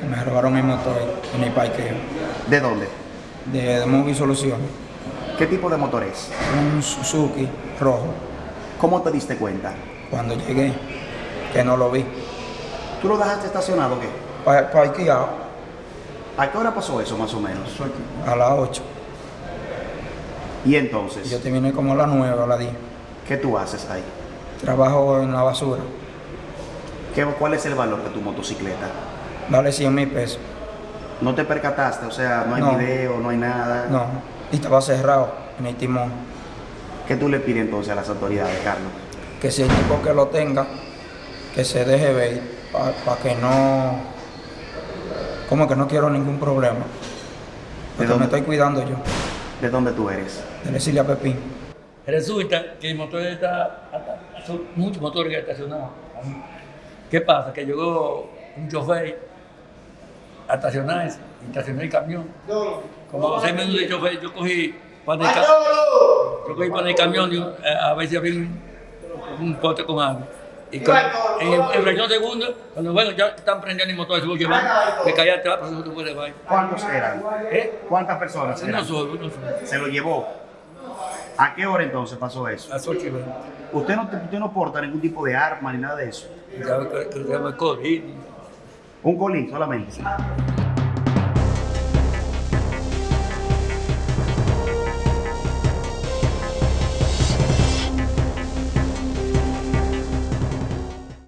que me robaron mi motor en el parqueo ¿De dónde? de, de Movie Solución. ¿Qué tipo de motor es? Un Suzuki rojo. ¿Cómo te diste cuenta? Cuando llegué, que no lo vi. ¿Tú lo dejaste estacionado o qué? Pa- Parqueado ¿A qué hora pasó eso más o menos? a las 8. Y Y yo entonces, terminé como a las 9 a las 10. ¿qué tú haces ahí? Trabajo en la basura. ¿Qué, ¿Cuál es el valor de tu motocicleta? Vale 100 mil pesos. ¿No te percataste? O sea, no hay No. video, no hay nada. No. Y estaba cerrado en el timón. ¿Qué tú le pides entonces a las autoridades, Carlos? Que si el tipo que lo tenga, que se deje ver para que no. Como que no quiero ningún problema. Porque dónde? me estoy cuidando yo. ¿De dónde tú eres? De Cecilia Pepín. Resulta que el motor está, muchos motores que estacionados. ¿Qué pasa? Que llegó un chofer a estacionarse, y estacionó el camión. Como a los seis minutos de chofer, yo cogí para el, ca- yo cogí para el camión y, eh, a ver si había un, un pote con agua. Y con- en, el- fracción de segundo, cuando bueno, ya están prendiendo el motor, se fue llevando, me caí atrás, pero no se puede bajar. ¿Cuántos eran? ¿Eh? ¿Cuántas personas Uno eran? solo, uno solo. Se lo llevó. ¿A qué hora entonces pasó eso? A las ocho y veinte. Usted no, usted no porta ningún tipo de arma ni nada de eso. Ya que, que se llama COVID. Un colín solamente.